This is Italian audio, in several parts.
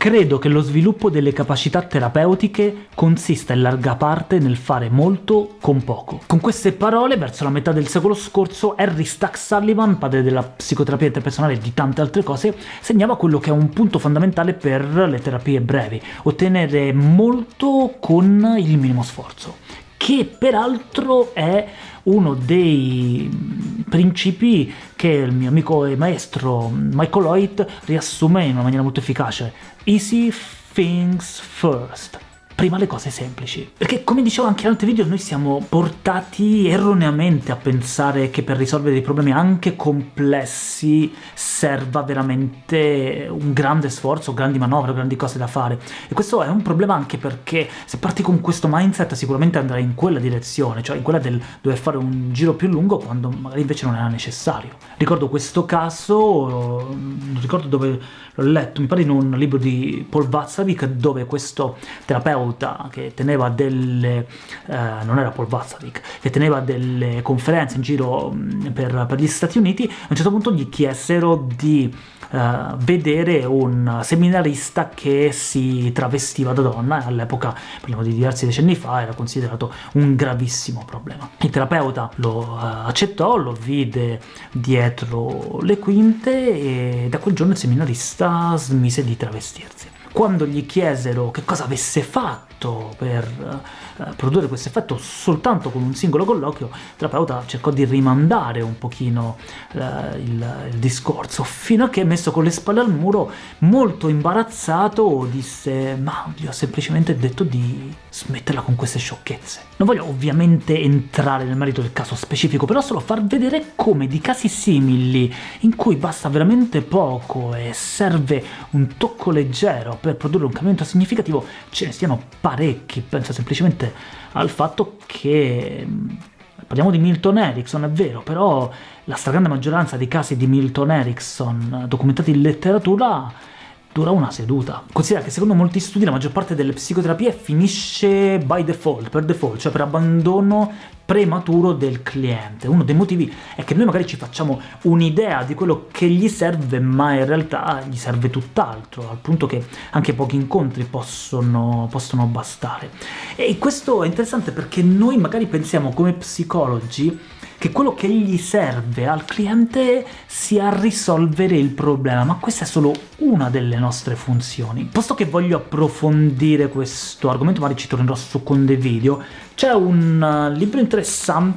Credo che lo sviluppo delle capacità terapeutiche consista in larga parte nel fare molto con poco. Con queste parole, verso la metà del secolo scorso, Harry Stack Sullivan, padre della psicoterapia interpersonale e di tante altre cose, segnava quello che è un punto fondamentale per le terapie brevi, ottenere molto con il minimo sforzo, che peraltro è uno dei principi che il mio amico e maestro Michael Lloyd riassume in una maniera molto efficace. Easy things first prima le cose semplici. Perché, come dicevo anche in altri video, noi siamo portati erroneamente a pensare che per risolvere dei problemi anche complessi serva veramente un grande sforzo, grandi manovre, grandi cose da fare. E questo è un problema anche perché se parti con questo mindset sicuramente andrai in quella direzione, cioè in quella del dover fare un giro più lungo quando magari invece non era necessario. Ricordo questo caso, non ricordo dove l'ho letto, mi pare in un libro di Paul Watzlawick, dove questo terapeuta terapeuta che teneva delle... Eh, non era Paul Watzlawick, che teneva delle conferenze in giro mm, per, per, gli Stati Uniti, a un certo punto gli chiesero di eh, vedere un seminarista che si travestiva da donna, e all'epoca, parliamo di diversi decenni fa, era considerato un gravissimo problema. Il terapeuta lo eh, accettò, lo vide dietro le quinte e da quel giorno il seminarista smise di travestirsi. Quando gli chiesero che cosa avesse fatto per uh, produrre questo effetto soltanto con un singolo colloquio, il terapeuta cercò di rimandare un pochino uh, il, il, discorso, fino a che, messo con le spalle al muro, molto imbarazzato, disse «Ma gli ho semplicemente detto di smetterla con queste sciocchezze». Non voglio ovviamente entrare nel merito del caso specifico, però solo far vedere come di casi simili, in cui basta veramente poco e serve un tocco leggero per produrre un cambiamento significativo, ce ne siano parecchi, pensa semplicemente al fatto che parliamo di Milton Erickson, è vero, però la stragrande maggioranza dei casi di Milton Erickson documentati in letteratura dura una seduta. Considera che secondo molti studi la maggior parte delle psicoterapie finisce by default, per default, cioè per abbandono prematuro del cliente. Uno dei motivi è che noi magari ci facciamo un'idea di quello che gli serve, ma in realtà gli serve tutt'altro, al punto che anche pochi incontri possono, possono bastare. E questo è interessante perché noi magari pensiamo come psicologi che quello che gli serve al cliente sia risolvere il problema, ma questa è solo una delle nostre funzioni. Posto che voglio approfondire questo argomento, magari ci tornerò su con dei video, c'è un uh, libro interessante,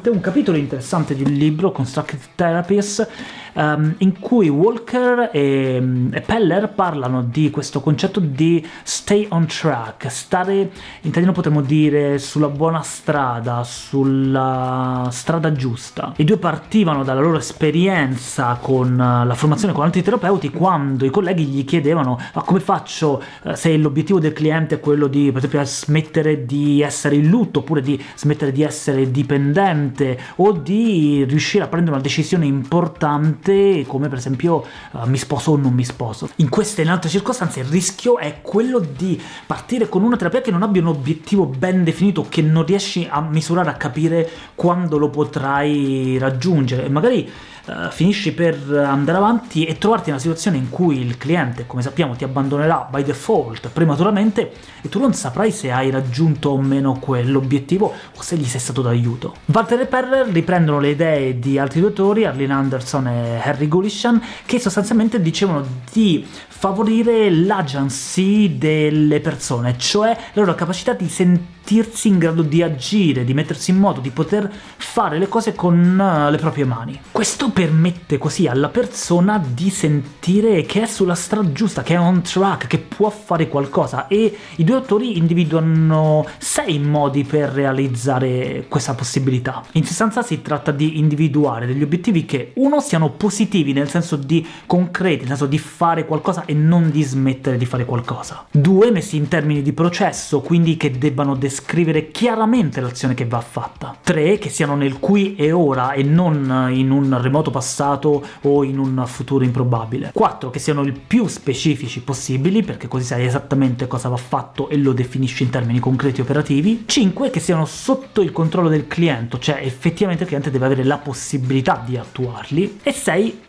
un capitolo interessante di un libro, Constructive Therapies, um, in cui Walker e, e, Peller parlano di questo concetto di stay on track, stare, in italiano potremmo dire, sulla buona strada, sulla strada giusta. I due partivano dalla loro esperienza con uh, la formazione con altri terapeuti quando i colleghi gli chiedevano ma come faccio uh, se l'obiettivo del cliente è quello di, per esempio, smettere di essere in lutto, oppure di smettere di essere dipendente o di riuscire a prendere una decisione importante come per esempio uh, mi sposo o non mi sposo. In queste e in altre circostanze il rischio è quello di partire con una terapia che non abbia un obiettivo ben definito, che non riesci a misurare, a capire quando lo potrai raggiungere, e magari uh, finisci per andare avanti e trovarti in una situazione in cui il cliente, come sappiamo, ti abbandonerà by default prematuramente e tu non saprai se hai raggiunto o meno quell'obiettivo o se gli sei stato d'aiuto. Walter e Perrer riprendono le idee di altri due autori, Arlene Anderson e Harry Gulishan, che sostanzialmente dicevano di favorire l'agency delle persone, cioè la loro capacità di sentirsi in grado di agire, di mettersi in moto, di poter fare le cose con uh, le proprie mani. Questo permette così alla persona di sentire che è sulla strada giusta, che è on track, che può fare qualcosa, e i due autori individuano sei modi per realizzare questa possibilità. In sostanza si tratta di individuare degli obiettivi che, uno, siano positivi nel senso di concreti, nel senso di fare qualcosa e non di smettere di fare qualcosa. Due, messi in termini di processo, quindi che debbano descrivere chiaramente l'azione che va fatta. Tre, che siano nel qui e ora e non in un remoto passato o in un futuro improbabile. Quattro, che siano il più specifici possibili, perché così sai esattamente cosa va fatto e lo definisci in termini concreti e operativi. Cinque, che siano sotto il controllo del cliente, cioè effettivamente il cliente deve avere la possibilità di attuarli. E sei, sai,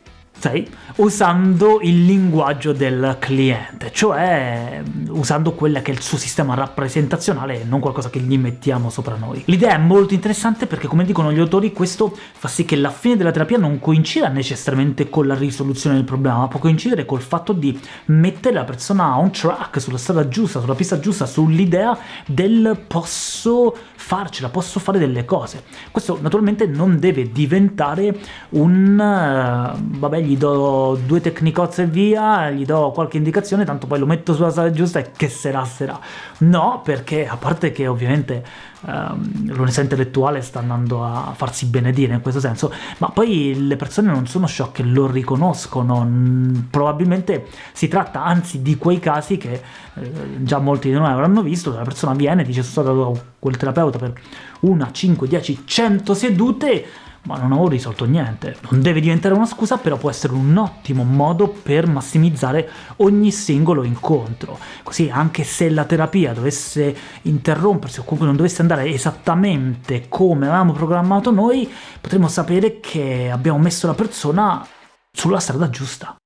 usando il linguaggio del cliente, cioè usando quello che è il suo sistema rappresentazionale e non qualcosa che gli mettiamo sopra noi. L'idea è molto interessante perché, come dicono gli autori, questo fa sì che la fine della terapia non coincida necessariamente con la risoluzione del problema, ma può coincidere col fatto di mettere la persona on track, sulla strada giusta, sulla pista giusta, sull'idea del posso farcela, posso fare delle cose. Questo naturalmente non deve diventare un... Uh, vabbè, gli do due tecnicozze e via, gli do qualche indicazione, tanto poi lo metto sulla strada giusta e che sarà sarà. No, perché a parte che ovviamente um, l'onestà intellettuale sta andando a farsi benedire in questo senso, ma poi le persone non sono sciocche, lo riconoscono, probabilmente si tratta anzi di quei casi che eh, già molti di noi avranno visto, la persona viene e dice sono stato quel terapeuta per una, 5, 10, 100 sedute, ma non avevo risolto niente. Non deve diventare una scusa, però può essere un ottimo modo per massimizzare ogni singolo incontro. Così anche se la terapia dovesse interrompersi o comunque non dovesse andare esattamente come avevamo programmato noi, potremo sapere che abbiamo messo la persona sulla strada giusta.